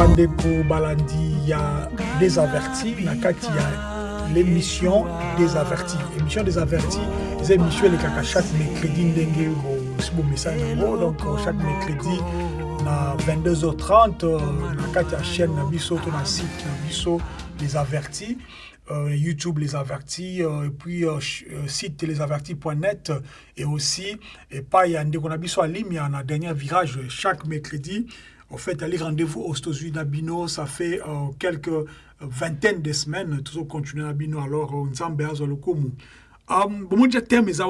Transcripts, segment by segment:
bandeko balandi ya désaverti na kati ya l'émission désaverti. Émission désaverti eza émission elekaka chaque mercredi ndenge bosi bomesani yango donc chaque mercredi na 22h30 na kati ya chaîne na biso to na site na biso les avertis. Euh, YouTube les avertis euh, et puis euh, site lesavertis.net et aussi et pas il y a ndeko na biso na dernier virage chaque mercredi. Au fait, aller rendez-vous aux États-Unis d'Abino, ça fait euh, quelques vingtaines de semaines, toujours continuer d'Abino, alors on s'en le bon, déjà terme eza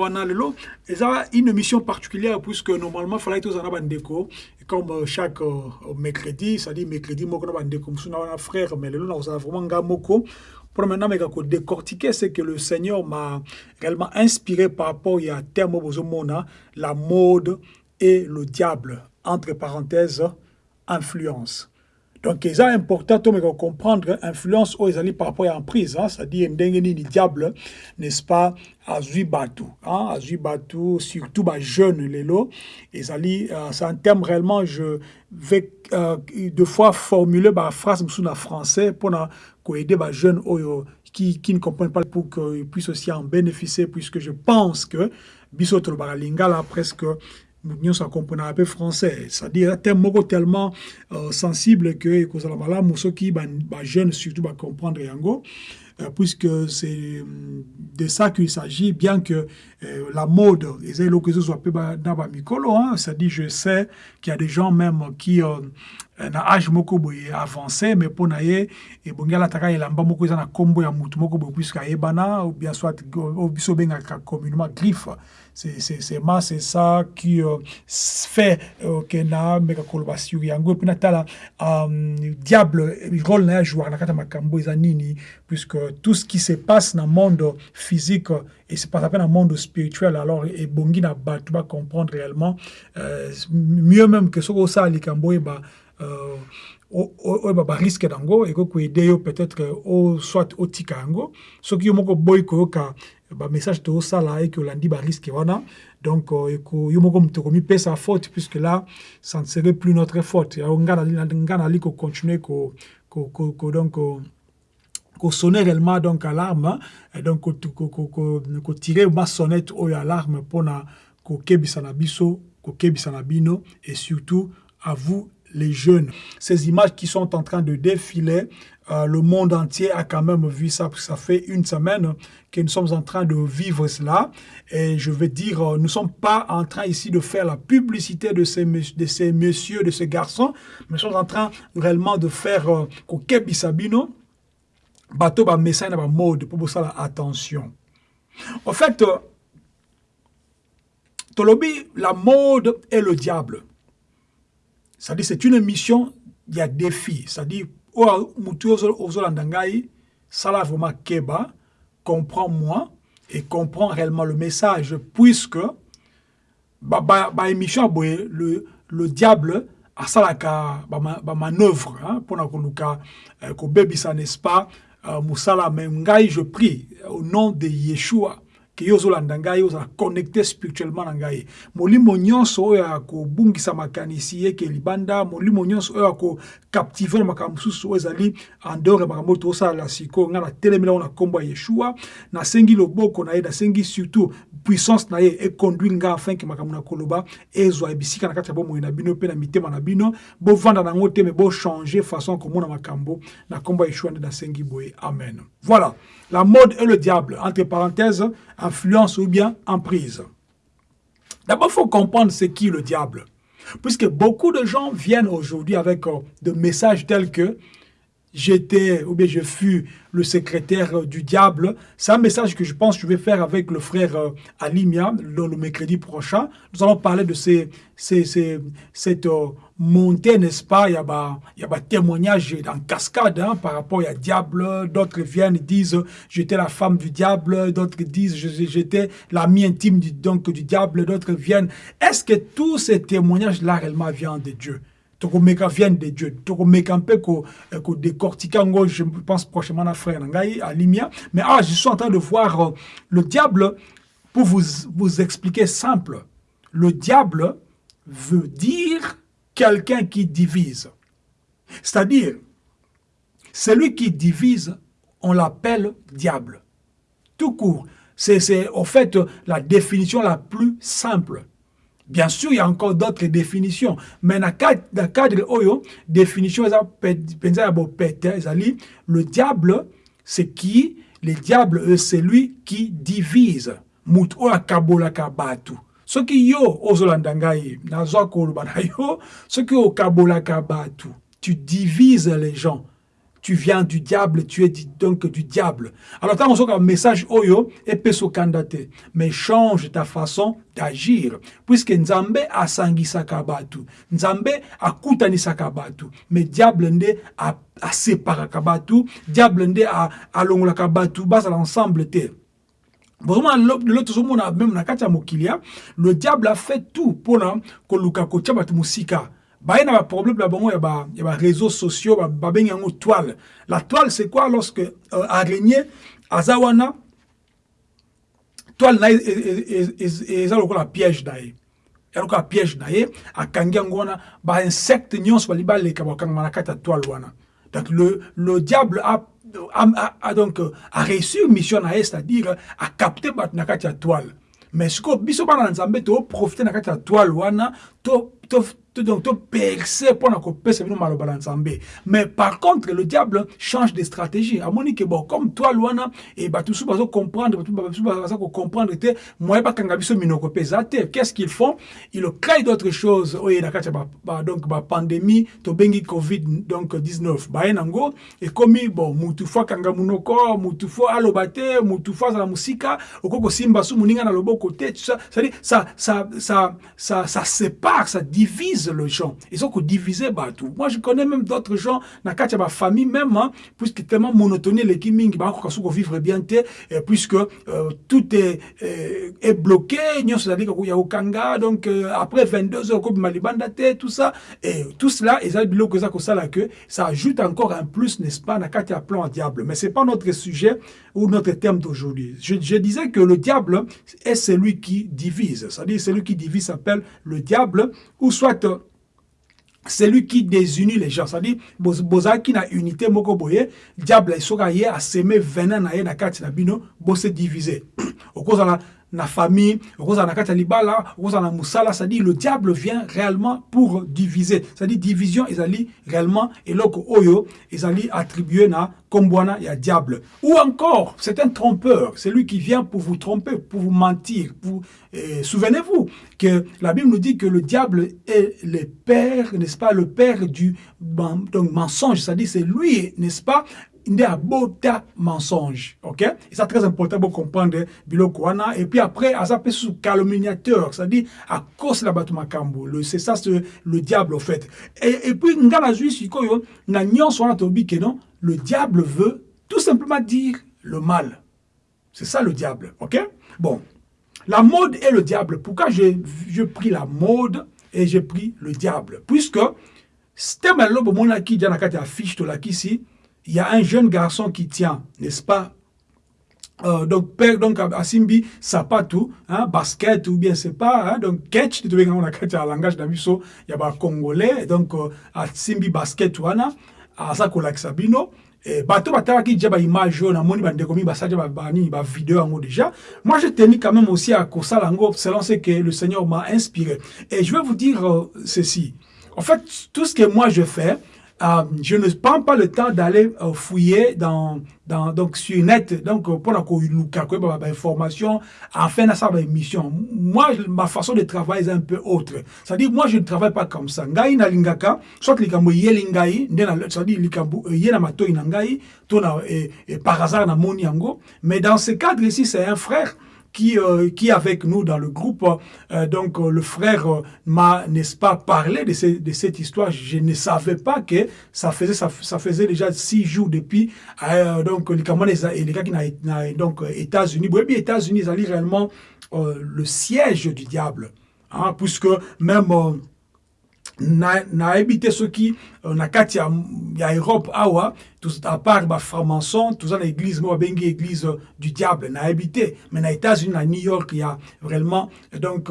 une émission particulière puisque normalement tous en bandeko. Comme euh, chaque euh, mercredi, c'est-à-dire mercredi moko na bandeko. Musuna wana frère mais lelo na osala vraiment ngamoko pour maintenant mais ko décortiquer c'est que le Seigneur m'a réellement inspiré par rapport à terme bozomona la mode et le diable entre parenthèses influence. Donc, c'est important de comprendre influence aux alliés par rapport à emprise, hein, c'est-à-dire ni diable, n'est-ce pas, à Zubatu, hein, à Zubatu, surtout lots, et alliés, euh, c'est un terme réellement, je vais euh, deux fois formuler ma phrase en français pour aider les jeunes qui, qui ne comprennent pas pour qu'ils puissent aussi en bénéficier, puisque je pense que Bisotro Lingala presque nous ça comprend un peu français. C'est-à-dire un thème tellement euh, sensible que kozala malamu soki ba, ba jeune surtout ba comprendre yango. Euh, puisque c'est mm, de ça qu'il s'agit bien que euh, la mode eza eloko ezozoa ba na bamikolo hein, c'est-à-dire je sais qu'il y a des gens même qui euh, na âge moko boye avancé mais mpo na ye ebongi alataka elamba moko eza na nkombo ya mutu moko boye puisque ayebana ou bien soit biso obengaka communément griffe c'est moi c'est ça qui euh, fait euh, que na meka koloba yango. Puis natala um, diable rôle na jouer na kata makambo eza nini? Puisque tout ce qui se passe dans le monde physique et se passe dans le monde spirituel alors et bongi na bato ba comprendre réellement euh, mieux même que ce que ça likambo ba euh, oyo barisque nango ekoki koede yo peut-être soit otika yango. Soki yo moko bamessage tozosala eke olandi bariske wana. Donc yo moko moto komipesa faute puisque là ça ne serait plus notre faute. Nga nali kocontinue donc kosonne réellement donc alarme donc kotire ma sonnette oyo alarme mpona kokebisa na biso kokebisa na bino. Et surtout à vous les jeunes. Ces images qui sont en train de défiler, euh, le monde entier a quand même vu ça, ça fait une semaine que nous sommes en train de vivre cela. Et je veux dire, euh, nous ne sommes pas en train ici de faire la publicité de ces, messieurs, de ces garçons, mais nous sommes en train réellement de faire Koke Bisabino, bateau ba message ba mode pour ça attention. En fait, euh, Tolobi, la mode est le diable. C'est-à-dire, c'est une mission, il y a défi. C'est-à-dire, ça là vraiment keba, comprends-moi et comprends réellement le message, puisque ba, ba, ba émission, le, le diable a ça là ba manœuvre, hein, pour koluka, ko bebisa, n'est-ce pas, Moussala, mais je prie, au nom de Yeshua, ke yo ozolanda ngai ozala connecté spirituellement ngai molimo nyonso oyo ya kobungisa makanisi eke libanda molimo nyonso oyo ya kokaptive na makambo mosusu oyo ezali en dehors ya makambo oyo tozosalela sikoyo ngai natelemela ngo na nkombo ya yeshua nasengi loboko na ye nasengi surtout puissance na ye econduire ngai afin ke makambo na koloba ezwa bisika na kati ya na bino mpe na mitema na bino bovanda nango te me façon makambo na nkombo ya yeshua nde nasengi boye. Amen. Voilà. La mode et le diable entre parenthèses influence ou bien emprise. D'abord faut comprendre c'est qui le diable. Puisque beaucoup de gens viennent aujourd'hui avec euh, des messages tels que j'étais ou bien je fus le secrétaire du diable. C'est un message que je pense que je vais faire avec le frère euh, Alimia le, le mercredi prochain. Nous allons parler de ces, cette euh, montée, n'est-ce pas? Il y a bah, il y a bah, en cascade hein, par rapport à diable. D'autres viennent disent j'étais la femme du diable. D'autres disent j'étais l'ami intime du, donc, du diable. D'autres viennent. Est-ce que tous ces témoignages-là réellement viennent de Dieu? Tokomeka viennent de Dieu. Tokomeka mpe ko, ko décortiquer ngo je pense prochainement na frère ngai à Limia. Mais ah je suis en train de voir euh, le diable pour vous vous expliquer simple. Le diable veut dire quelqu'un qui divise. C'est-à-dire celui qui divise on l'appelle diable. Tout court. C'est en fait la définition la plus simple Bien sûr, il y a encore d'autres définitions, mais dans le cadre oyo, définition le diable, c'est qui? Le diable, c'est lui qui divise. Kabatu. qui yo ozolanda ngai nazwa koloba yo soki okabola kabatu tu divises les gens tu viens du diable, tu es donc du diable. Alors, tant on un message oyo, et kandate, mais change ta façon d'agir. Puisque Nzambe a sangisaka batu, Nzambe a kutanisaka batu, mais diable nde a, a séparaka batu, diable nde a, a longolaka batu, bas à l'ensemble te. Vraiment, l'autre même na katia le diable a fait tout pour koluka kotia batu musika baye na baproblème na bango ya baréseaux ba sociaux babengi yango toile. La toile c'est quoi lorsque euh, araignée aza wana toile na eza lokola piège na ye ya lokola piège na ye akangi yango wana bainsecte nyonso bali baleka bakangama na kati ya toile wana. Donc le, le diable a, a, a, a donc a réussi mission na ye c'est-à-dire a capté bato na kati ya toile. Mais sikoyo biso bana na nzambe toprofite na kati ya toile wana to, to, donc percer pour kopesa bino maloba na nzambe mais par contre le diable change de stratégie. Amoni que bon comme toi wana et bato mosusu bazocomprendre bato mosusu baza kocomprendre te moye bakanga biso minoko mpe eza te qu'est-ce qu'ils font? Ils créent d'autres choses. Oyo na kati ya donc bapandémie tobengi covid donc 19 baye nango ekomi bon mutu fo akanga monoko mutu fo aloba te mutu fo azala mosika okoki kosimba su moninga na loboko te ça, ça, ça, ça, ça sépare ça divise le gens. Ils ont divisé partout. Moi, je connais même d'autres gens, dans ma famille même, hein, puisque tellement monotonie, les kiming, bah, vivre bien, puisque euh, tout est, euh, est bloqué, c'est-à-dire qu'il y a au Kanga, donc euh, après 22 heures, Malibanda, tout ça, et tout cela, ils que ça ajoute encore un plus, n'est-ce pas, dans plan diable. Mais c'est pas notre sujet ou notre terme d'aujourd'hui. Je, je, disais que le diable est celui qui divise, c'est-à-dire celui qui divise s'appelle le diable, ou soit celui qui désunit les gens. C'est-à-dire bozalaki na unité moko boye diable esoka ye aseme venin na ye na kati na bino bose divise okozala na famille na kati ya libala na mosala c'est-à-dire le diable vient réellement pour diviser. C'est-à-dire division ezali réellement eloko oyo ezali attribué na kombwana ya diable. Ou encore c'est un trompeur c'est lui qui vient pour vous tromper pour vous mentir pour souvenez-vous que la Bible nous dit que le diable est le père n'est-ce pas le père du donc, mensonge c'est-à-dire c'est lui n'est-ce pas nde abota mensonge ok? Et c'est très important pour comprendre biloko wana. Et puis après aza mpe sous calomniateur c'est-à-dire à cause la bato makambo c'est ça c'est le diable au fait. Et, et puis nga nazwi sikoyo na nyonso non? Le diable veut tout simplement dire le mal. C'est ça le diable ok? Bon. La mode est le diable. Pourquoi j'ai je pris la mode et j'ai pris le diable? Puisque stema lobo monaki dia na kati ya fiche tolakisi il y a un jeune garçon qui tient, n'est-ce pas? Euh, donc père donc asimbi sapatu hein, basket ou bien c'est pas hein, donc catch tu on a catch langage d'abiso il y a ba congolais donc euh, asimbi basket wana asa kolakisa bino et bato batalaki déjà ba image oyo namoni bandeko mi basali bani ba vidéo yango déjà. Moi je tenais quand même aussi à kosala yango selon ce que le Seigneur m'a inspiré. Et je vais vous dire euh, ceci. En fait tout ce que moi je fais euh, je ne prends pas le temps d'aller euh, fouiller dans, dans, donc sur net, donc pour la information, enfin à sa émission. Moi, ma façon de travailler est un peu autre. C'est-à-dire, moi, je ne travaille pas comme ça. Ngai na lingaka, soit likambo yeli ngai, c'est-à-dire likambo yena matoi na ngai, par hasard na moni yango. Mais dans ce cadre ici, c'est un frère qui, euh, qui avec nous dans le groupe. Euh, donc euh, le frère m'a, n'est-ce pas, parlé de, cette histoire. Je ne savais pas que ça faisait, ça, faisait déjà six jours depuis. donc les Camerounais et les gars qui n'ont donc États-Unis. Oui, États-Unis, ils réellement le siège du diable. Hein, puisque même nayebi te soki na kati ya, ya europe awa à part bafranc-maçon toza na église moko babengi église du diable. Nayebi te. Mais na états-unis na new york ya vraiment donc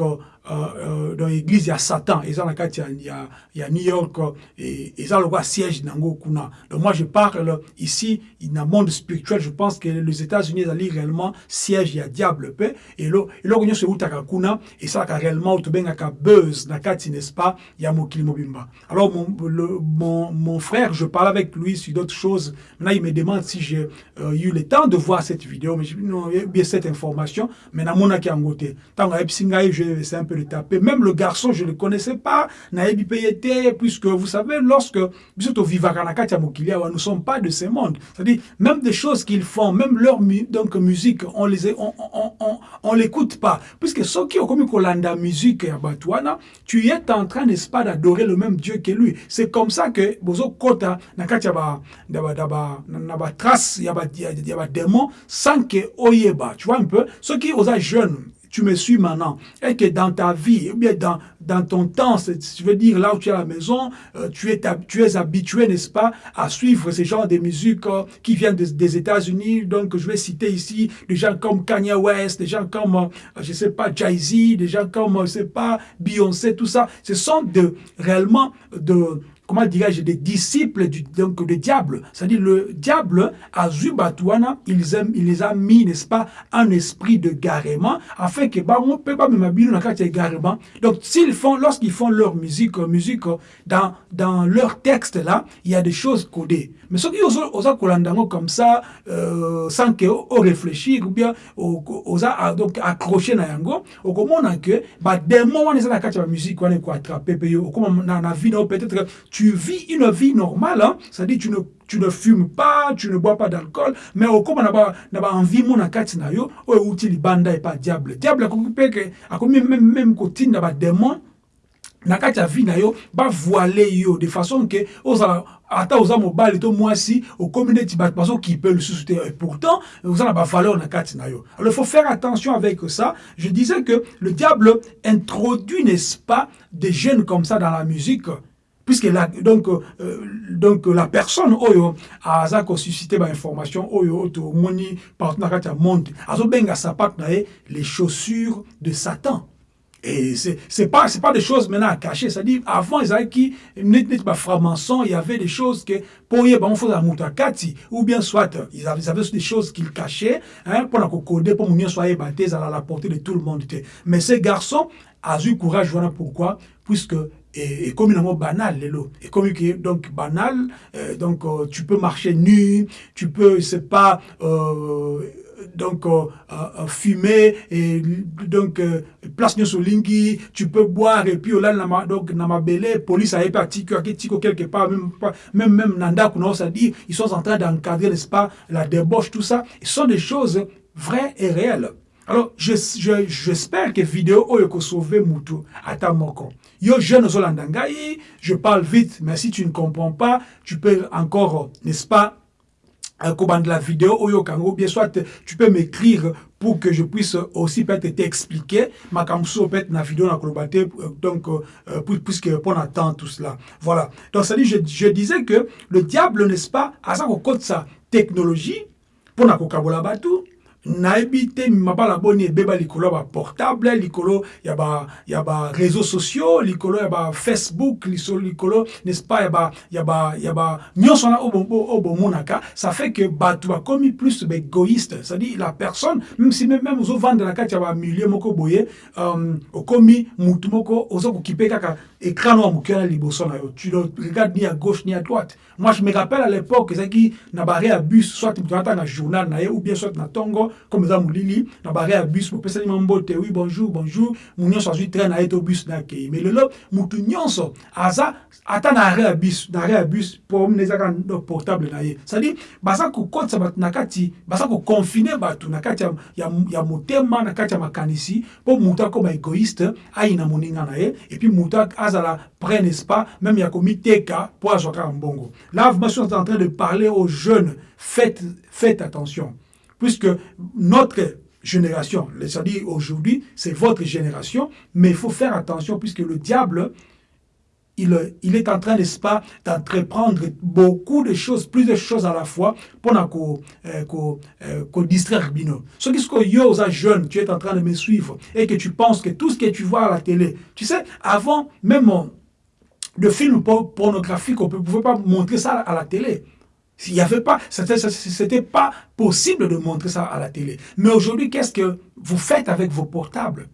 euh, euh, dans l'église ya satan. Eza na kati ya, ya, ya new york et eza lokola siège nango kuna donc moi je parle ici na monde spirituel je pense que les états-unis ezali réellement siège ya diable mpe eloko nyonso eutaka kuna esalaka réellement oyo tobengaka buzz na kati n'est-ce pas ya mokili mobimba. Alors mon, le, mon, mon frère je parle avec lui sur d'autres choses. Maintenant il me demande si j'ai euh, eu le temps de voir cette vidéo mais non bien cette information mais namonaki yango te ntango ayebisi ngai je un le taper. Même le garçon je ne le connaissais pas. Nayebi mpe ye te puisque vous savez lorsque nous sommes pas de ce monde. C'est-à-dire même des choses qu'ils font même leur donc musique on les on, on, on, on l'écoute pas. Puisque soki okomi kolanda musique ya bato wana tu es en train n'est-ce pas d'adorer le même Dieu que lui. C'est comme ça que bozokota na kati ya ba na ba trace ya ba ya ba démon sans que oyeba. Tu vois un peu? Soki oza jeune tu me suis maintenant, et que dans ta vie, ou bien dans, dans ton temps, je veux dire là où tu es à la maison, euh, tu, es, tu es habitué, n'est-ce pas, à suivre ce genre de musique euh, qui viennent des, États-Unis. Donc, je vais citer ici des gens comme Kanye West, des gens comme, euh, je sais pas, Jay-Z, des gens comme, je sais pas, Beyoncé, tout ça. Ce sont de, réellement de comment dirais-je, des disciples du, donc, diable. C'est-à-dire le diable, à Zubatouana, il, il les a mis, n'est-ce pas, un esprit de garement, afin que, bah, on peut pas garement. Donc, s'ils font, lorsqu'ils font leur musique, musique, dans, dans leur texte là, il y a des choses codées. Mais ceux qui osent comme ça, euh, sans que on réfléchir, ou bien, osent donc accrocher na yango, au comment que, bah, des moments, on dans la musique, on est quoi au comment, dans la vie, peut-être, tu vis une vie normale, hein? c'est-à-dire tu ne, tu ne fumes pas, tu ne bois pas d'alcool, mais au comme na ba na ba envie mon akati na yo, o uti libanda et pas diable. Diable akokupe ke akomi même même kotinda ba démon na kati ya vie na yo ba voiler yo de façon que ozala ata oza mobali to mwasi okomi neti bato bazokipe lisusu te et pourtant oza na bavaleur na kati na yo alors il faut faire attention avec ça je disais que le diable introduit n'est-ce pas des jeunes comme ça dans la musique puisque la, donc, euh, donc la personne oyo aza kosuscite bainformation oyo tomoni partout na kati ya monde. Azobenga sapato na les chaussures de satan. Et c'est pas c'est pas des choses maintenant à cacher, c'est-à-dire avant ils avaient qui n'étaient pas franc-maçon, il y avait des choses que pour y bon faut la mutakati ou bien soit ils avaient, ils avaient des choses qu'ils cachaient hein pour la coder pour mieux soyez baptisés à la portée de tout le monde. Mais ces garçons a eu courage voilà pourquoi puisque et, comme un mot banal lelo et comme donc banal euh, donc euh, tu peux marcher nu tu peux c'est pas euh, donc euh, euh, fumer et donc euh, place nyonso lingi tu peux boire et puis olala na donc na mabele police ayebi atiki aketiko quelque part même même même na ndako na ça dit ils sont en train d'encadrer n'est-ce pas la débauche tout ça. Ce sont des choses vraies et réelles. Alors j'espère je, je, que vidéo oyo ekosauve mutu ata moko yo jeune ozolanda ngai je parle vite mais si tu ne comprends pas tu peux encore n'est-ce pas de la vidéo oyo kango bien soit tu peux m'écrire pour que je puisse aussi peut-être t'expliquer. Ma kamso peut-être na vidéo na kolobate donc euh, puisque pour attendre tout cela. Voilà. Donc ça dit je, disais que le diable n'est-ce pas à ça technologie pour na kokabola batu nayebi te mabala boni ebeba likolo ya baportable likolo ya ba ya ba réseaux sociaux likolo ya ba facebook likolo n'est-ce pas ya nyonso wana oyo bomonaka ça fait que bato bakomi plus baégoïste c'est-à-dire la personne même si même ozovanda na kati ya bamilieu moko boye um, okomi mutu moko oza kokipe écran noir moke na liboso na yo. Tu le regardes ni à gauche ni à droite. Moi je me rappelle à l'époque ezalaki na bare ya bus soit moto atanga journal na ou bien soit na tongo comme eza molili na bare ya bus bopesani mwa mbote oui bonjour bonjour. Mu nyonso azwi train na ye to bus na akei mais lelo motu nyonso aza ata na are ya bus na ya bus pomne ezaka portable na ye. C'est-à-dire baza kokotisa bato na kati baza koconfine bato na kati ya, ya, ya motema na kati ya makanisi mpo motu akoma égoïste ayina moninga na ye et puis motu azala prêt n'est-ce pas? Même ya komiteka mpo azwa kaka mbongo. Là moi je suis en train de parler aux jeunes. Faites, faites attention. Puisque notre génération, c'est-à-dire aujourd'hui, c'est votre génération, mais il faut faire attention puisque le diable, il, est en train, n'est-ce pas, d'entreprendre beaucoup de choses, plusieurs choses à la fois pour qu'on euh, euh, distraire Bino. Ce qui yo, jeune, tu es en train de me suivre et que tu penses que tout ce que tu vois à la télé, tu sais, avant, même de films pornographiques, on ne pouvait pas montrer ça à la télé. Il n'y avait pas, c'était pas possible de montrer ça à la télé. Mais aujourd'hui, qu'est-ce que vous faites avec vos portables?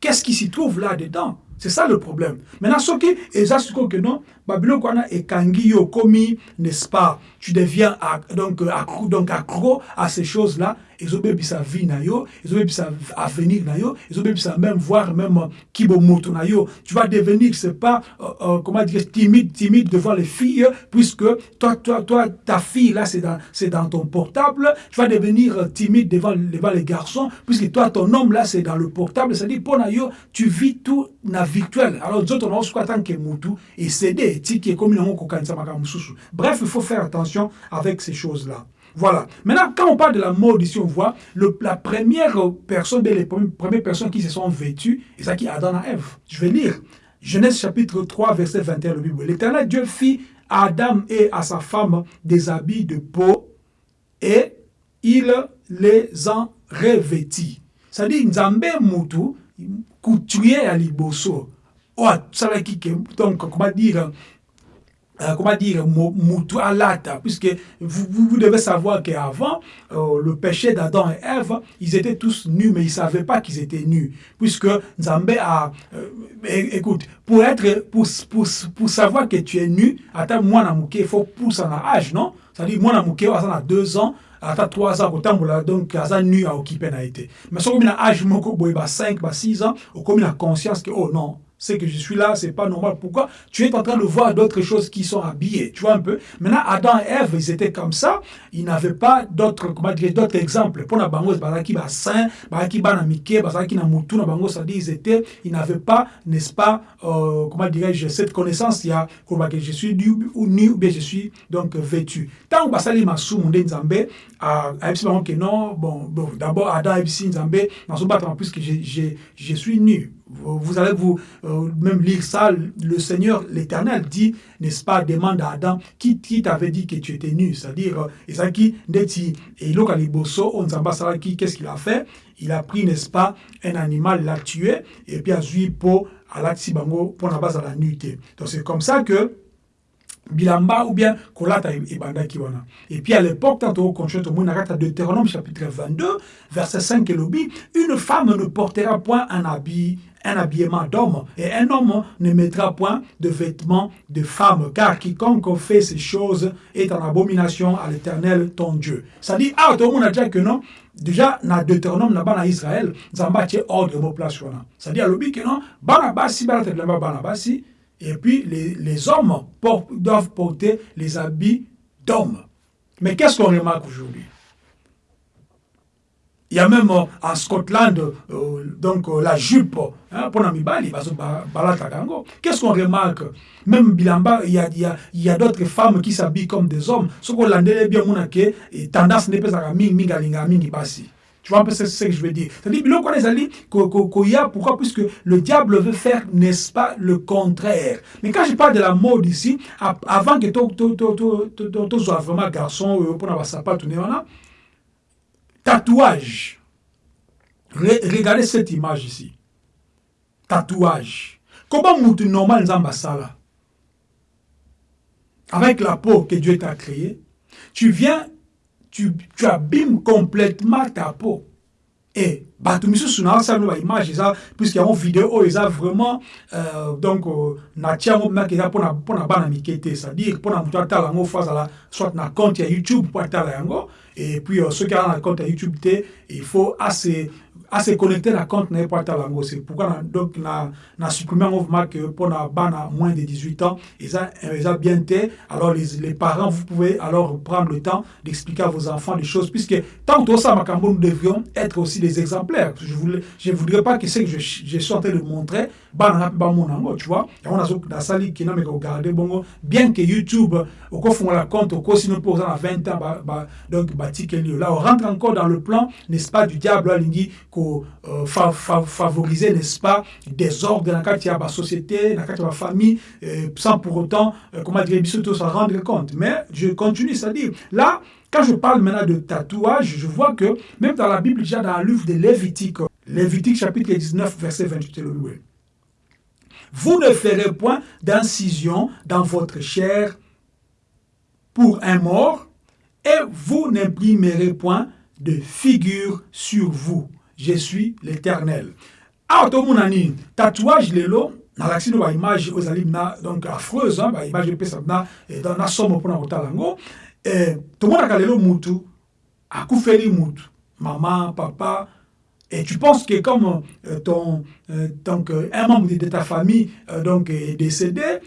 Qu'est-ce qui s'y trouve là-dedans? C'est ça le problème. Maintenant, ce qui est que non, Babylone et Kangi Komi, n'est-ce pas? Tu deviens donc, accro, donc accro à ces choses-là ezobebisa vie na yo ezobebisa avenir na yo ezobebisa même voir même kibo moto na yo. Tu vas devenir c'est pas euh, euh, comment dire timide timide devant les filles puisque toi toi toi ta fille là c'est dans c'est dans ton portable. Tu vas devenir timide devant devant les garçons puisque toi ton homme là c'est dans le portable. C'est-à-dire pour na yo tu vis tout na virtuel. Alors d'autres on a tant que mutu et céder tiki comme nango kokanisa makambo bref il faut faire attention avec ces choses là voilà. Maintenant, quand on parle de la mort ici, on voit la première personne, les premières personnes qui se sont vêtues, et ça qui est Adam et Ève. Je vais lire. Genèse chapitre 3, verset 21, le Bible. L'Éternel Dieu fit à Adam et à sa femme des habits de peau et il les en revêtit. C'est-à-dire, Nzambe Moutou, couturier à liboso. Oh, donc, comment dire, euh, comment dire, Moutou Alata, puisque vous, vous, vous, devez savoir qu'avant, euh, le péché d'Adam et Ève, ils étaient tous nus, mais ils ne savaient pas qu'ils étaient nus, puisque Nzambé a... Euh, écoute, pour, être, pour, pour, pour savoir que tu es nu, attends, moi, il faut pousser en âge, non? C'est-à-dire, moi, Namouké, a deux ans, ata 3 ans kotambola donc aza nu aokipe na ye mais soki okomi na âge moko boye ba 5 ba 6 ans okomi na conscience que oh non c'est que je suis là, c'est pas normal. Pourquoi? Tu es en train de voir d'autres choses qui sont habillées. Tu vois un peu Maintenant, Adam et Ève, ils étaient comme ça. Ils n'avaient pas d'autres, comment dire, d'autres exemples. Pour la bangos, bazaki ba saint, bazaki ba na mike, bazaki na mutu na bangos, ça dit, ils étaient, ils n'avaient pas, n'est-ce pas, euh, comment dirais-je, cette connaissance, il y a, que je suis nu ou nu, ou bien je suis donc vêtu. Tant que basali masu munde nzambe, à bango que non, bon, bon d'abord Adam ebisi nzambe, dans son battement, puisque je, je, je suis nu. Vous allez vous euh, même lire ça. Le Seigneur, l'Éternel, dit, n'est-ce pas, demande à Adam, qui, t'avait dit que tu étais nu? C'est-à-dire, Ndeti, et Lokaliboso, on qui qu'est-ce qu'il a fait? Il a pris, n'est-ce pas, un animal, l'a tué, et puis a joué pour pour la base à la nuit. Donc c'est comme ça que bilamba ou bien kolata ebandaki wana et puis à l'époque tant okontinue tomoni na deutéronome chapitre 22 verset 5 elobi une femme ne portera point un habit un habillement d'homme, et un homme ne mettra point de vêtements de femme, car quiconque fait ces choses est en abomination à l'éternel ton Dieu. Ça dit, ah, tout le monde a dit que non, déjà, dans Deutéronome, dans bana Israël, Zamba tient ordre de place. Ça dit, à l'obi que non, bana basi, et puis les, les hommes doivent porter les habits d'hommes. Mais qu'est-ce qu'on remarque aujourd'hui? Il y a même euh, en Scotland euh, donc euh, la jupe hein, pour Namibali, Qu'est-ce qu'on remarque? Même Bilamba, il y a, y a, d'autres femmes qui s'habillent comme des hommes. Ce qu'on l'a bien monake, tendance n'est pas à mingi mingalinga mingi basi. Tu vois un peu ce que je veux dire. C'est-à-dire, pourquoi? Puisque le diable veut faire, n'est-ce pas, le contraire. Mais quand je parle de la mode ici, avant que tu sois vraiment garçon, pour avoir sa pas tatouage. regardez cette image ici. Tatouage. Comment moutou normal Nzambasala Avec la peau que Dieu t'a créée, tu viens, tu, tu abîmes complètement ta peau. Et bato misusu na asala ba image puisque video oyo vraiment euh, donc euh, natia yango maki eza mpona mpona bana mike te azala soit na compte ya youtube mpo atala yango et puis euh, soki aza na compte youtube il faut ase à se connecter à compte na pas lango c'est pourquoi donc na na supprimer un mouvement que pour na bana moins de 18 ans ils ils a bien été. Alors les, parents vous pouvez alors prendre le temps d'expliquer à vos enfants des choses puisque tant que ça makambo nous devrions être aussi des exemplaires. Je voulais je voudrais pas que ce que je, je suis en train de montrer bana ba monango tu vois. Et on a na sali qui n'a mais regarder bongo. Bien que YouTube au ko font la compte ko sinon pour à 20 ans ba, donc batik là on rentre encore dans le plan n'est-ce pas du diable alingi euh, fa, fa, favoriser, n'est-ce pas, des ordres dans la société, dans la famille, euh, sans pour autant, euh, comment dire, s'en rendre compte. Mais je continue, c'est-à-dire, là, quand je parle maintenant de tatouage, je vois que même dans la Bible, déjà dans le livre de Lévitique, Lévitique chapitre 19, verset 28, vous ne ferez point d'incision dans votre chair pour un mort, et vous n'imprimerez point de figure sur vous. Je suis l'éternel. Awa tomona nini tatouage lelo nalakisi no baimage oyo ezali na donc affreuse baimage epesa na, na somo mpona kotala yango. Eh, tomonaka lelo mutu akufeli mutu. Mama papa et tu penses que comme euh, ton euh, donc un membre de ta famille euh, donc est décédé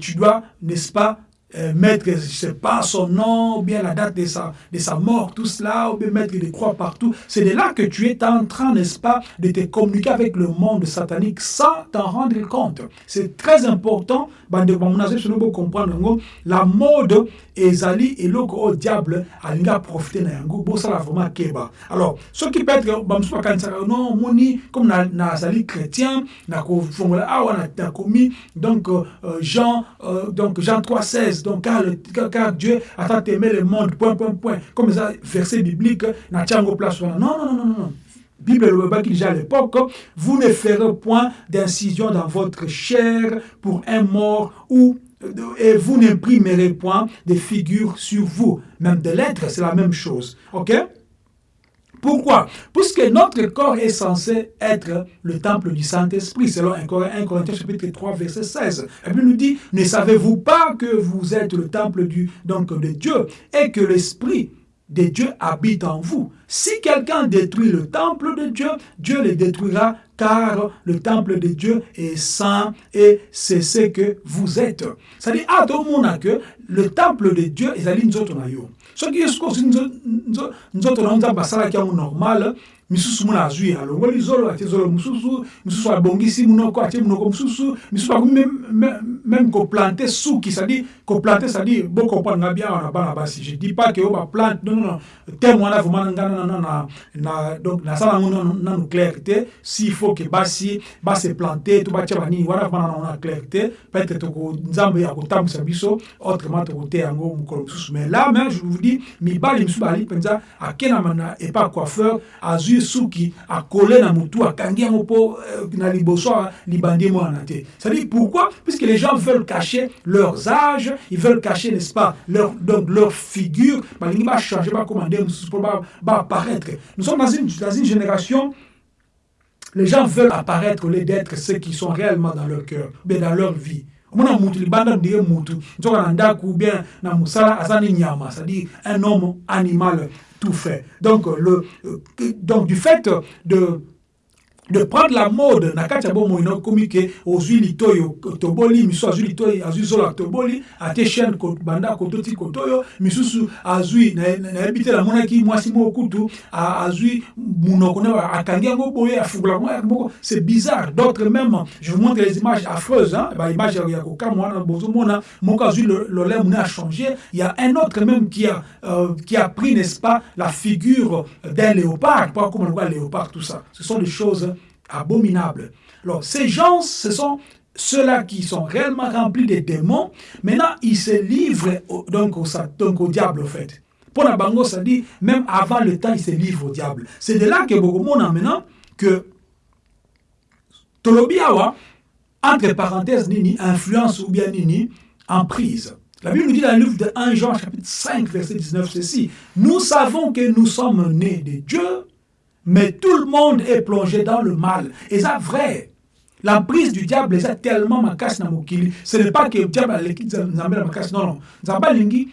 tu dois n'est-ce pas euh, mettre, je sais pas, son nom, ou bien la date de sa, de sa mort, tout cela, ou bien mettre des croix partout. C'est de là que tu es en train, n'est-ce pas, de te communiquer avec le monde satanique sans t'en rendre compte. C'est très important, comprendre la mode eloko oyo diable alingi aprofite na yango vraiment nazali chrétien donc jean 3 16 donc car, le, car Dieu a tant aimé le monde, point, point, point. Comme ça, verset biblique, na place. Non, non, non, non, non. Bible le qui déjà à l'époque, vous ne ferez point d'incision dans votre chair pour un mort ou et vous n'imprimerez point de figures sur vous. Même de lettres, c'est la même chose. OK? Pourquoi? Puisque notre corps est censé être le temple du Saint-Esprit, selon 1 Corinthiens chapitre 3, verset 16. Et puis nous dit, ne savez-vous pas que vous êtes le temple du, donc, de Dieu et que l'Esprit de Dieu habite en vous? Si quelqu'un détruit le temple de Dieu, Dieu le détruira car le temple de Dieu est saint et c'est ce que vous êtes. C'est-à-dire, à tout le temple de Dieu est à l'inzoto na soki ye sikosi nzoto na nzambe asalaki yango normal misusu muna azwi alongoli zolo atie zolo mosusu misusu abongisi munoko atie munoko mosusu misusu akomi même koplante suki cestadire koplante cestadire bokomprendre nga bien wana bana basi. Je dis pas ke oyo baplante non terme wana vraiment nga na, na, donc nasala yango nanu clair te s'il faut ke basi base plante to batia banini wana vraiment nango na clair te peut-être toko nzambe akotambwisa biso autrement tokoteya yango mokolo mosusu mais là mais je vous dis mibali misusu bazali mpenza akendama na epa coiffeur azwi azwi suki akole na mutu akangi yango mpo euh, na liboso libandi mwana te. C'est-à-dire pourquoi? Puisque les gens veulent cacher leurs âges ils veulent cacher n'est-ce pas leur, donc leur figure. Balingi bachanger bakoma nde mosusu mpo baapparaître nous sommes dans une, dans une génération les gens veulent apparaître au lieu d'être ceux qui sont réellement dans leur cœur mais dans leur vie omona mutu libanda ndenge mutu nzoka na ndako bien na mosala aza ni nyama c'est-à-dire un homme animal tout fait. Donc, le, euh, donc du fait de de prendre la mode na kati ya bomoi nakomi ke ozwi litoyi toboli misusu azwi litoyi azwi zolo toboli ate chaîne banda koto ti koto oyo misusu azwi nayebi te namonaki mwasi moko kutu azwi munoko na akangi yango boye afungula moko. C'est bizarre. D'autres même je vous montre les images affreuses hein. Baimage ya kokamwa wana bozomona moko azwi lolemu ne a changé. Il y a un autre même qui a, euh, qui a pris n'est-ce pas la figure d'un léopard. On voit léopard tout ça? Ce sont des choses abominable. Alors, ces gens, ce sont ceux-là qui sont réellement remplis de démons. Maintenant, ils se livrent au, donc, au, au diable, en fait. Pour la bango, ça dit, même avant le temps, il se livre au diable. C'est de là que beaucoup de maintenant que Tolobiawa, entre parenthèses, nini, influence ou bien nini, emprise. La Bible nous dit dans le livre de 1 Jean, chapitre 5, verset 19, ceci. Nous savons que nous sommes nés de Dieu, mais tout le monde est plongé dans le mal. Et c'est vrai. L'emprise du diable est tellement makasi na mokili. Ce n'est pas que le diable a l'équipe nzambe na makasi. Non, non. Nzambe lingi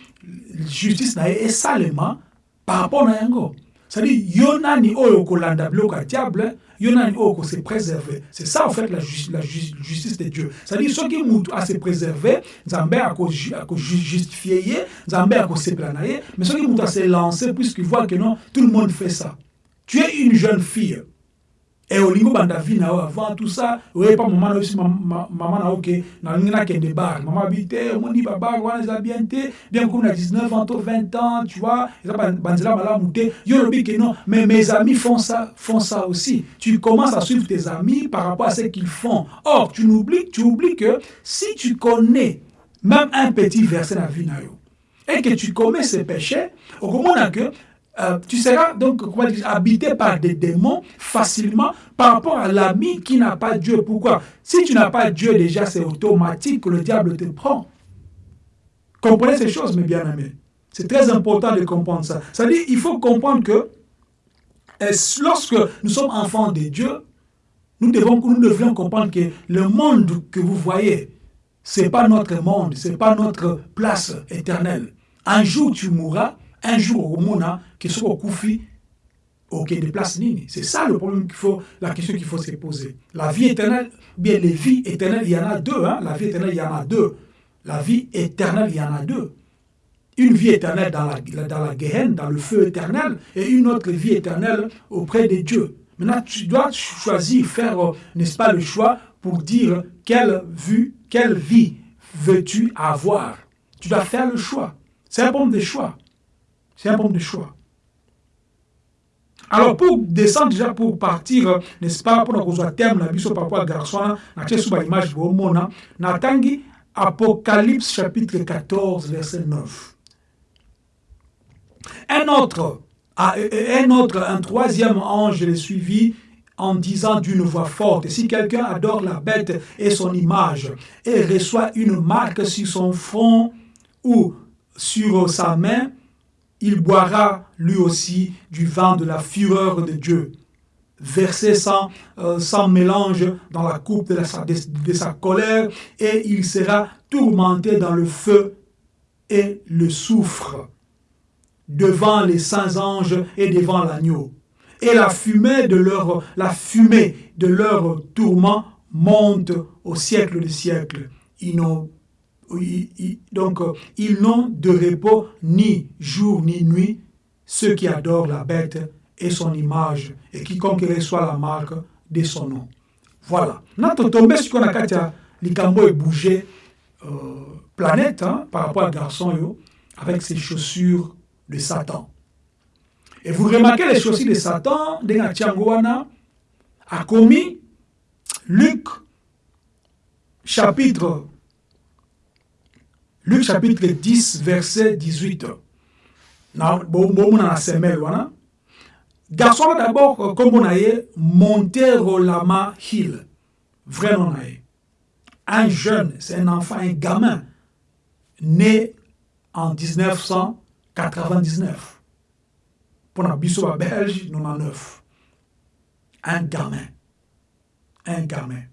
justice na ye esalema par rapport à yango. C'est-à-dire, yo nani oyo kolanda biloko ya diable, yo nani oyo se préserver. C'est ça en fait la, la ju justice de Dieu. C'est-à-dire, soki mutu a se préserver, nzambe ako justifier ye, nzambe ako sepela na ye, mais soki mutu a se lancer puisqu'il voit que non, tout le monde fait ça. Tu es une jeune fille. Et olingo banda vie avant tout ça oye pa mama na aussi mama na oke na lingi na kende bar. Mama bite omondi ba bar wana bien te bien comme na 19 ans to 20 ans tu vois. Eza banzela malamu te. Yo lobi que non. Mais mes amis font ça font ça aussi. Tu commences à suivre tes amis par rapport à ce qu'ils font. Or tu oublies tu oublies que si tu connais même un petit verset na vie yo et que tu commets ces péchés okomona que euh, tu seras donc comment habité par des démons facilement par rapport à l'ami qui n'a pas Dieu. Pourquoi? Si tu n'as pas Dieu déjà, c'est automatique que le diable te prend. Comprenez ces choses, mes bien-aimés. C'est très important de comprendre ça. C'est-à-dire, il faut comprendre que lorsque nous sommes enfants de Dieu, nous devons, nous devons comprendre que le monde que vous voyez, ce n'est pas notre monde, ce n'est pas notre place éternelle. Un jour, tu mourras un jour au monde qui soit au Koufi, ok, des places nini. C'est ça le problème qu'il faut, la question qu'il faut se poser. La vie éternelle, bien les vies éternelles, il y en a deux. Hein? La vie éternelle, il y en a deux. La vie éternelle, il y en a deux. Une vie éternelle dans la, dans la dans le feu éternel, et une autre vie éternelle auprès de Dieu. Maintenant, tu dois choisir, faire, n'est-ce pas, le choix pour dire quelle vue, quelle vie veux-tu avoir. Tu dois faire le choix. C'est un problème de choix. C'est un problème de choix. Alors, pour descendre déjà, pour partir, n'est-ce pas, pour soit terme, la biso par rapport à garçon, na sous image de mona, na tangi Apocalypse chapitre 14, verset 9. Un autre, un autre, un troisième ange les suivit en disant d'une voix forte, si quelqu'un adore la bête et son image et reçoit une marque sur son front ou sur sa main, il boira lui aussi du vin de la fureur de Dieu, versé sans, euh, sans mélange dans la coupe de, sa colère, et il sera tourmenté dans le feu et le soufre, devant les saints anges et devant l'agneau. Et la fumée de leur, la tourment monte au siècle des siècles. Donc, ils n'ont de repos ni jour ni nuit, ceux qui adorent la bête et son image, et quiconque reçoit la marque de son nom. Voilà. Notre tombé sur la katia, likambo est bougé euh, planète hein, par rapport à garçon avec ses chaussures de Satan. Et vous remarquez les chaussures de Satan, de Tchangoana, a commis Luc chapitre Luc chapitre 10, verset 18. Garçon d'abord, comme on a Montero Lama Hill. Vrai nom Un jeune, c'est un enfant, un gamin, né en 1999. Pour la Bissau Belge, 99. Un gamin. Un gamin.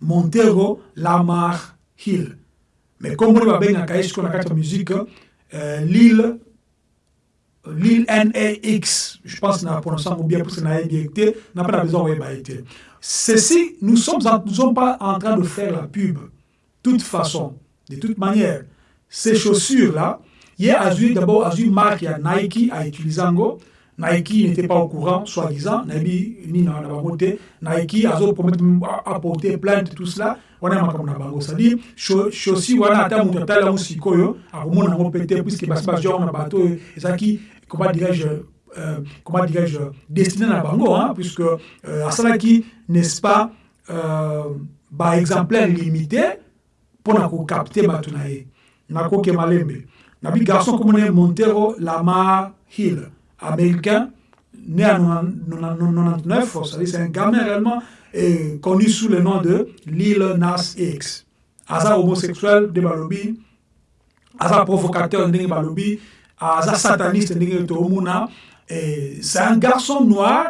Montero Lamar Hill. Mais kombo babengaka ye sikoyo na kati ya musique euh, lille lille nax je pense na prononce yango bien parce que ye te na na besoin ye te ceci nous sommes en, nous sommes pas en train de faire la pub toute façon de toute manière ces chaussures là ye azwi d'abord azwi marque ya nike autilize yango Nike n'était pas au courant, soi-disant, Nabi ni na bango te, Nike promettre apporter plainte tout cela, wana makambo na bango, c'est-à-dire chaussures wana ata mutu atala ngo sikoyo, akomona ngo pété puisque basi ba genre na bato ezaki comment dirais-je euh, comment dirais-je destiné na bango hein, puisque euh, asalaki n'est-ce pas euh, ba exemplaire limité pour na ko capter bato na ye. Nakoke malembe. nabi garçon on est Montero Lamar Hill, américain, né en 99, c'est un gamin réellement connu sous le nom de Lil Nas X. Aza homosexuel de Balobi, Aza provocateur de Balobi, Aza sataniste de Tomuna. C'est un garçon noir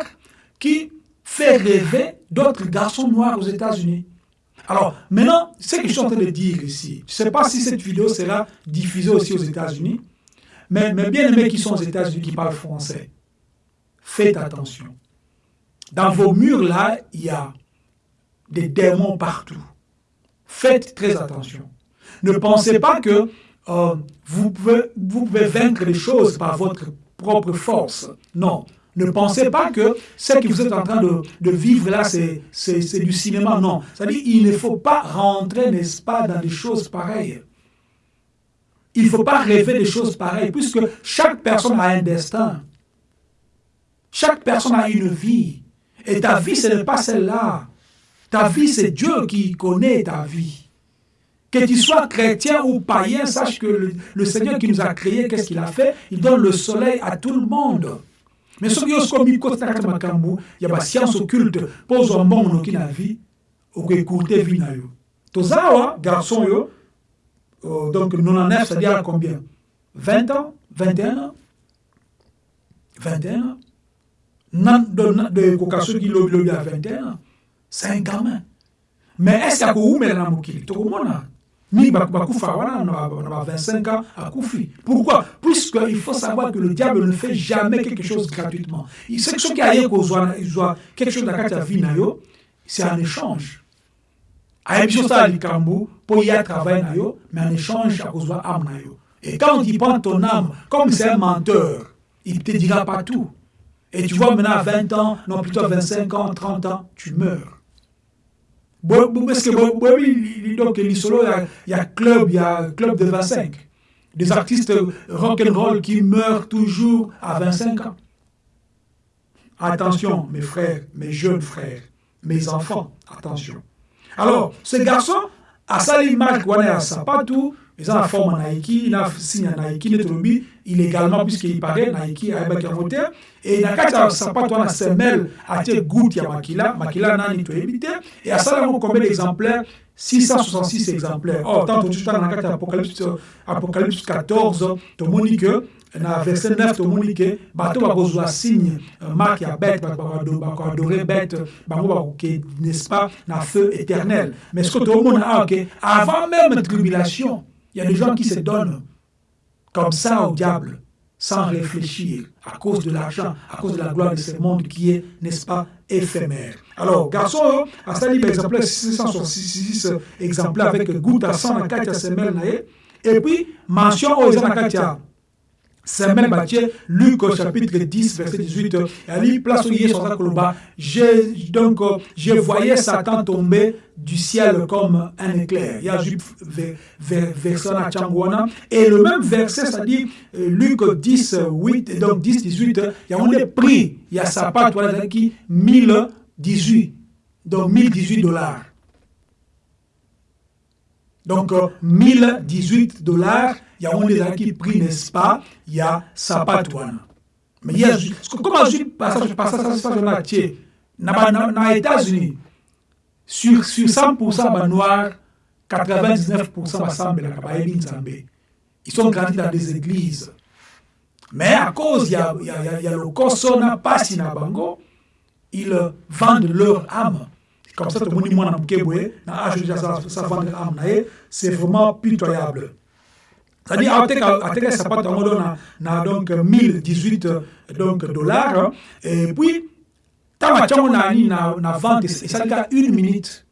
qui fait rêver d'autres garçons noirs aux États-Unis. Alors, maintenant, ce que je suis en train de dire ici, je ne sais pas si cette vidéo sera diffusée aussi aux États-Unis, mais, bien aimés qui sont aux États-Unis, qui parlent français, faites attention. Dans vos murs là, il y a des démons partout. Faites très attention. Ne pensez pas que euh, vous, pouvez, vous pouvez vaincre les choses par votre propre force. Non. Ne pensez pas que ce que vous êtes en train de, de vivre là, c'est du cinéma. Non. C'est-à-dire il ne faut pas rentrer, n'est-ce pas, dans des choses pareilles. Il ne faut pas rêver des choses pareilles, puisque chaque personne a un destin. Chaque personne a une vie. Et ta vie, ce n'est pas celle-là. Ta vie, c'est Dieu qui connaît ta vie. Que tu sois chrétien ou païen, sache que le, le Seigneur qui nous a créés, qu'est-ce qu'il a fait? Il donne le soleil à tout le monde. mais yo sokomi kota na kati ya makambo ya basiance occulte mpo ozwa mbongo noki na vie okoecourte vie na yo toza awa garçon euh, donc 99 c'est-à-dire combien? 20 ans? 21 ans? 21 ans. De soki lobilobi ya 21 ans c'est un gamin mais est ce que akoumela na mokili tokomona mingi bakufa wana na ba 25 ans akufi pourquoi? Puisqu'il faut savoir que le diable ne fait jamais quelque chose gratuitement. Soki aye kozwa quelque chose na kati ya vie na yo c'est un échange ayebi so osala likambo mpo ye atravaille na yo mais en échange akozwa âme na yo. Et quand il prend ton âme comme c'est un menteur il te dira pas tout. Et tu vois maintenant à 20 ans non plutôt à 25 ans 30 ans tu meurs. Parce que donc lisolo il y a club il y a club de 25 des artistes rock and roll qui meurent toujours à 25 ans. Attention mes frères mes jeunes frères mes enfants attention alors ce garçon asali marque wana ya sapatu eza na forme ya naiki na signe ya naiki nde tolobi illégalement puisqu'il paraît naiki ayebaki yango te e na kati ya sapato wana semelle atie goutte ya makila. Makila nani toyebi te e asala yango combien d'exemplaires? 666 exemplaires. Or tant totutala na kati apocalypse, apocalypse 14 tomoni ke na verset 9 tomoni ke bato bakozwa signe marque ya bête bakoadore bête bango bakoke n'est-ce pas na feu éternel mais ce que tomona awa ke avant même tribulation il y a des gens qui se donnent comme ça au diable, sans réfléchir, à cause de l'argent, à cause de la gloire de ce monde qui est, n'est-ce pas, éphémère. Alors, garçon, à ça, par exemple, 666 exemplaires avec goutte à 100 à 4 semaines, et puis, mention aux Anakatia. Samuel Batier, Luc au chapitre 10, verset 18, Ali place est donc je voyais Satan tomber du ciel comme un éclair. Il y a verset à Changwana. Et le même verset, c'est-à-dire Luc 10, 8, donc 10, 18, il y a un prix, il y a sa part, qui? 1018, donc 1018 dollars. Donc, 1018 dollars, yango ezalaki prix n'est-ce pas? Ya sapato wana comment azwi passage passage na tie na, états-unis. Sur, sur 100% banoir 99% basambelaka bayebi ils sont grandis dans des églises. Mais à cause ya, ya, ya, ya lokoso na pasi bango ils vendent leur âme comme ça tomoni mwana moke boye na age sa na ye c'est vraiment pitoyable c'est-à-dire ateka sapato yango do na, na donc 1018 donc dollars. et puis ntango atiango na nini na, na vente esalika une minute.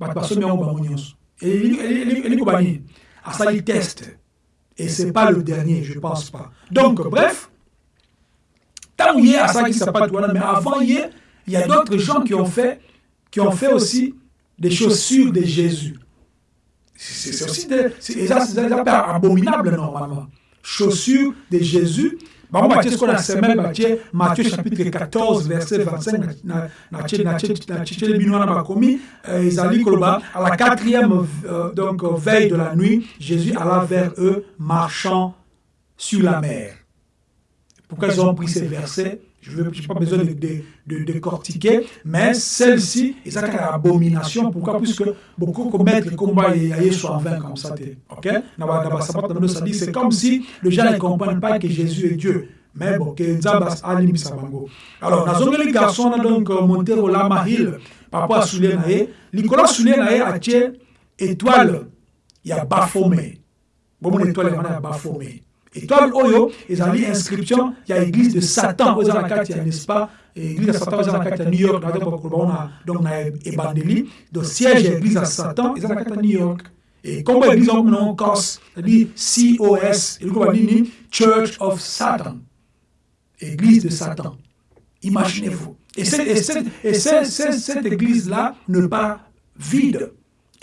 Bato basomi yango bango nyonso. Elingi koba nini asali test et c'est pas le dernier je pense pas. Donc bref. Ntango ye asalaki sapato wana mais avant il y a d'autres gens qui ont fait qui ont fait aussi des chaussures de Jésus c'est aussi des, c'est abominable normalement. Chaussures de Jésus. Bango Matthieu, ce qu'on a semaine, Matthieu, Matthieu chapitre 14, verset 25, na bakomi, Isali Koloba, à la quatrième donc, veille de la nuit, Jésus alla vers eux marchant sur la mer. Pourquoi ils ont pris ces versets? Je n'ai pas besoin de, de, de, décortiquer, mais celle-ci, c'est une abomination. Pourquoi Puisque beaucoup commettent le combat et soit en vain comme ça. Ok? C'est comme si les gens ne comprennent pas que Jésus est Dieu. Mais bon, que Nzabas alim sabango. Alors, dans les garçons, donc monté au Lama Hill par rapport à Soulé Naé. Nicolas Soulé Naé a tué étoile, il y a Bafomé. Bon, mon étoile, il y a Bafomé étoile oyo ezali inscription ya église de satan oyo eza na kati ya n'est-ce pas? Église ya satan eza na kati ya new york na bakoloba donc na ebandeli donc siège ya église ya satan eza na kati ya new york. Et kombo église yango non cos c'est-à-dire cos elikoba nini church of satan. Église de satan. Imaginez-vous. Et, cette, et, cette, et cette, cette église-là ne pas vide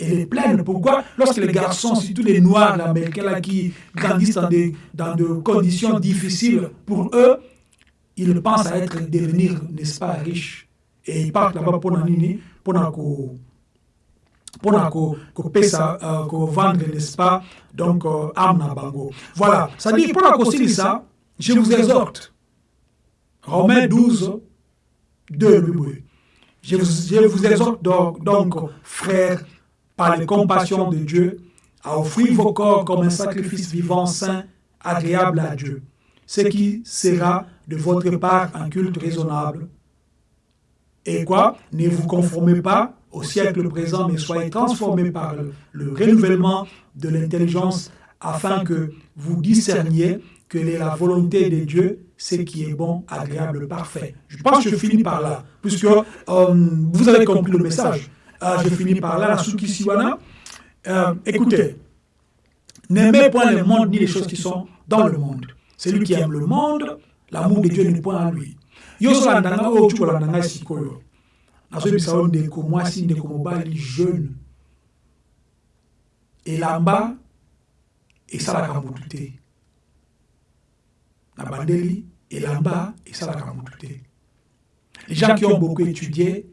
elle est pleine. Pourquoi? Lorsque les garçons, surtout les noirs américains là, qui grandissent dans des, dans des conditions difficiles, pour eux, ils pensent à être, devenir, n'est-ce pas, riches. Et ils partent là-bas pour nini, pour pour pour vendre, n'est-ce pas, donc, armes à bango. Voilà, ça dit, pour la ça, je vous exhorte. Romains 12, 2, je vous, je vous exhorte donc, donc frères, par les compassions de Dieu, à offrir vos corps comme un sacrifice vivant, saint, agréable à Dieu, ce qui sera de votre part un culte raisonnable. Et quoi? Ne vous conformez pas au siècle présent, mais soyez transformés par le, le renouvellement de l'intelligence afin que vous discerniez quelle est la volonté de Dieu, ce qui est bon, agréable, parfait. Je pense que je finis par là, puisque euh, vous avez compris le message. Ah, je finis par là, la Siwana. Euh, écoutez, n'aimez point le monde ni les choses qui sont dans le monde. Celui qui aime le monde, l'amour de Dieu n'est point à lui. Yo so landanga o tu landanga sikoyo. Nazo bisa on de ko mwasi de ko mobali jeune. elamba esalaka mutu te na bandeli esalaka mutu te les gens qui ont beaucoup étudié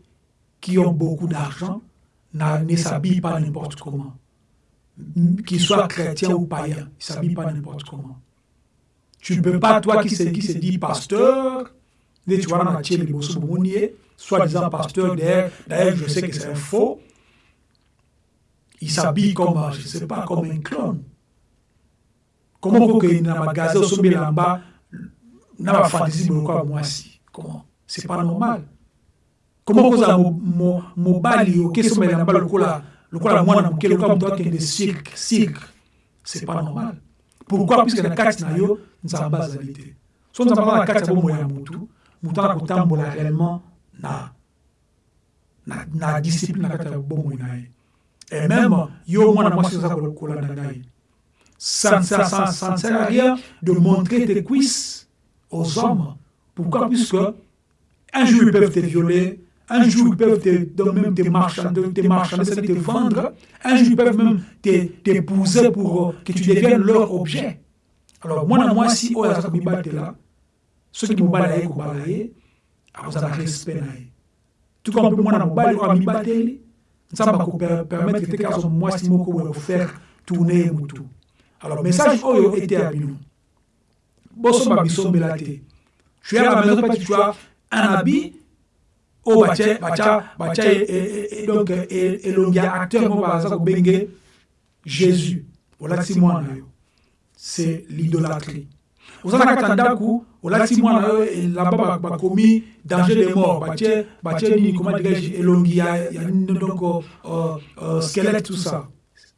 qui ont beaucoup d'argent ne s'habillent pas n'importe comment. Qu'ils soient chrétiens ou païens, ils ne s'habillent pas n'importe comment. Tu ne peux pas, toi qui se, qui dit pasteur, tu vois, dans la soi-disant pasteur, d'ailleurs, je sais que c'est faux, il s'habille comme, je ne sais pas, comme un clone. Comment que na magasin au sommet là-bas, n'a pas fantaisie quoi moi si Comment? C'est pas normal. Comment kozala mobali okesomela na bala lokola lokola mwana moke lokola moto akende cirque cirque c'est pas normal. Pourquoi? Puisque na kati na yo nzambe azali te so nzambe aza na kati ya bomoi ya motu motu ana kotambola réellement na, na, na discipline na kati ya bomoi na ye et même yo mwana mwasi oza kolanda na ye ça ne sert à rien de montrer tes cuisses aux hommes. Pourquoi? Puisque un jour ils peuvent te violer un jour, ils peuvent te, donc même te marchander, te, te vendre. Un jour, ils peuvent même t'épouser pour que tu deviennes leur objet. Alors, moi, moi, si on a mi là, ceux qui me battent, ils me vous avez respect. Tout comme moi, moi, je mi battre, ça va permettre que si moi, faire tourner tout. Alors, message, oh, était à nous. Bosso. Je suis à la maison, tu as un habit, oyo batie batia batia donc elongi ya acteur moko baza kobenge jésus. Olatisi mwana yo c'est l'idolâtrie. Oza na kati ya ndako olati mwana yo elamba bakomi danger de mort. batie batie nini comment dirais-je elongi ya, donc uh, uh, squelette tout ça.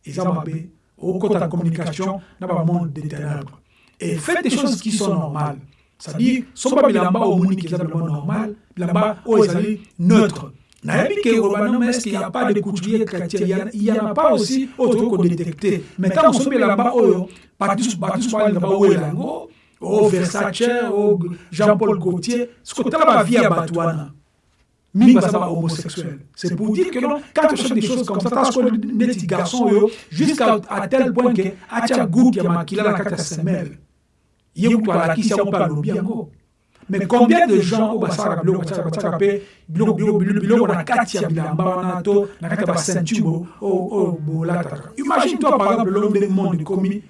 eza mabe okota communication na bamonde de ténèbres. et faites des choses qui sont normales c'est-à-dire soki babilamba omoni eza bilamba normal bilamba oyo ezali neutre. Nayebi ke olobana mais est ce qu'il y a pas de couturier chrétien? Il y en a pas aussi oyo tokoki kodétecte mais ntango soki bilamba oyo bato soki bilamba oyo yango o versace o jean paul gautier soki otala bavie ya bato wana. Mingi baza bahomosexuel c'est pour dire que non quand tu achètes des choses comme ça tasko neti garçon oyo jusqu'à tel point ke atia goupe ya makila na kati ya semele ye kutu alakisi yango mpe alobi yango. mais combien de gens oyo basalaka biloko batiaka mpe biloko na kati ya bilamba wana to na kati ya baceinture oyo bolataka. imagine toi par exemple lelo ndenge monde ekomi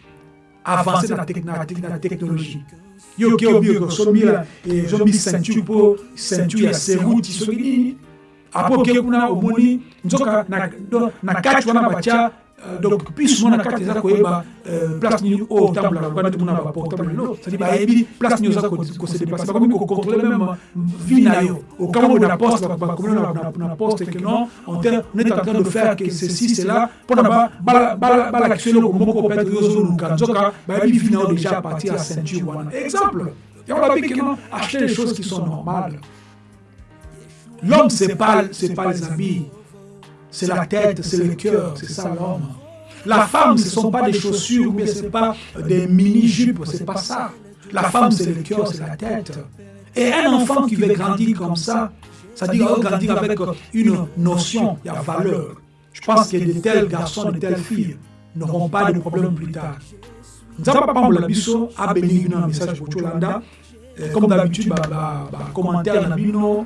avancer na, technologie. Yo ke obi osomi ezomi ceinture mpo ceinture ya seruti soki nini apo oke kuna omoni nzoka na kati wana batya donc plus mona kati eza koyeba place nini oyo otambolaka baportable cedi bayebi place nini oza kose déplace bakomi kocontrôle même vie na yo okambo na poste bakomi na poste que non on est en train de faire que ceci cela mpona balakisa eloko moko peut-être ozoluka nzoka bayebi vie na yo déjà à partir ya ceinture wana exemple yango babi que non acheter les choses qui sont normales. L'homme c'est pas pas les habits c'est la tête, c'est le cœur, c'est ça l'homme. La femme, ce ne sont pas des chaussures, ou bien ce n'est pas des mini-jupes, ce n'est pas ça. La femme, c'est le cœur, c'est la tête. Et un enfant qui veut grandir comme ça, dit grandir avec une notion, il y a valeur. Je pense que de tels garçons, de telles filles n'auront pas de problème plus tard. Nzamba Pambola Bisso a béni un message pour Cholanda. Comme d'habitude, commentaire dans Bino,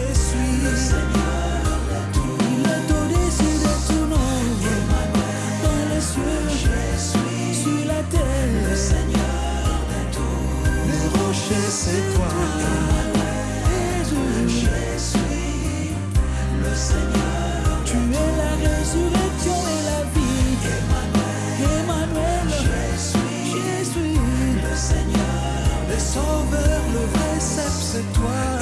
c'est toi.